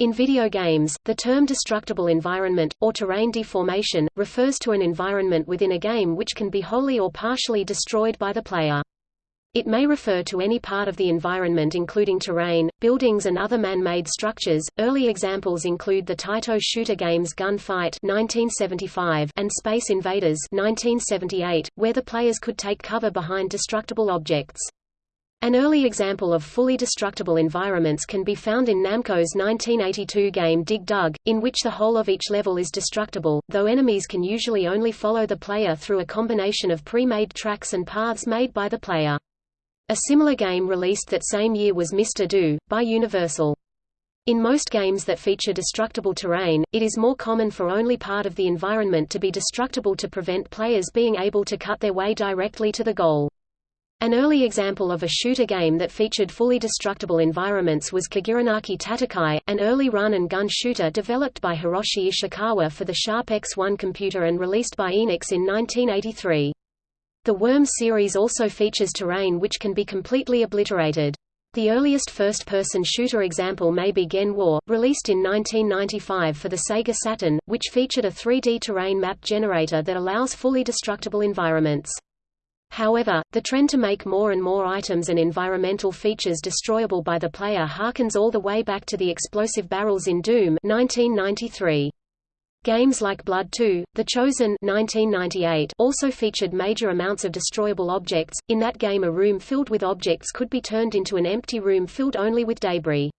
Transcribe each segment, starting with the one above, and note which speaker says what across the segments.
Speaker 1: In video games, the term destructible environment, or terrain deformation, refers to an environment within a game which can be wholly or partially destroyed by the player. It may refer to any part of the environment including terrain, buildings and other man-made structures. Early examples include the Taito shooter games Gunfight (1975) and Space Invaders (1978), where the players could take cover behind destructible objects. An early example of fully destructible environments can be found in Namco's 1982 game Dig Dug, in which the whole of each level is destructible, though enemies can usually only follow the player through a combination of pre-made tracks and paths made by the player. A similar game released that same year was Mr. Do, by Universal. In most games that feature destructible terrain, it is more common for only part of the environment to be destructible to prevent players being able to cut their way directly to the goal. An early example of a shooter game that featured fully destructible environments was Kagiranaki Tatakai, an early run-and-gun shooter developed by Hiroshi Ishikawa for the Sharp X1 computer and released by Enix in 1983. The Worm series also features terrain which can be completely obliterated. The earliest first-person shooter example may be Gen War, released in 1995 for the Sega Saturn, which featured a 3D terrain map generator that allows fully destructible environments. However, the trend to make more and more items and environmental features destroyable by the player harkens all the way back to the explosive barrels in Doom 1993. Games like Blood 2, The Chosen 1998 also featured major amounts of destroyable objects. In that game a room filled with objects could be turned into an empty room filled only with debris.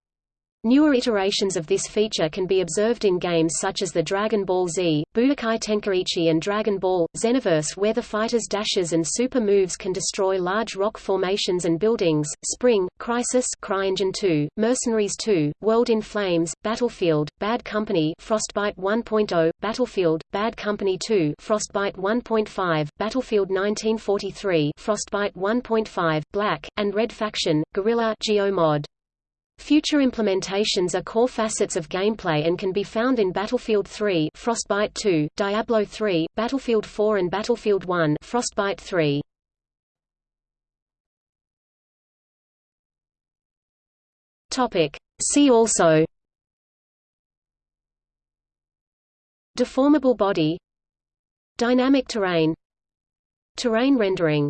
Speaker 1: Newer iterations of this feature can be observed in games such as the Dragon Ball Z, Budokai Tenkaichi and Dragon Ball, Xenoverse where the fighter's dashes and super moves can destroy large rock formations and buildings, Spring, Crysis CryEngine 2, Mercenaries 2, World in Flames, Battlefield, Bad Company Frostbite 1.0, Battlefield, Bad Company 2 Frostbite 1.5, Battlefield 1943 Frostbite 1.5, Black, and Red Faction, Guerrilla Geomod. Future implementations are core facets of gameplay and can be found in Battlefield 3 Frostbite 2, Diablo 3, Battlefield 4 and Battlefield 1 Frostbite 3. Topic. See also Deformable body Dynamic terrain Terrain rendering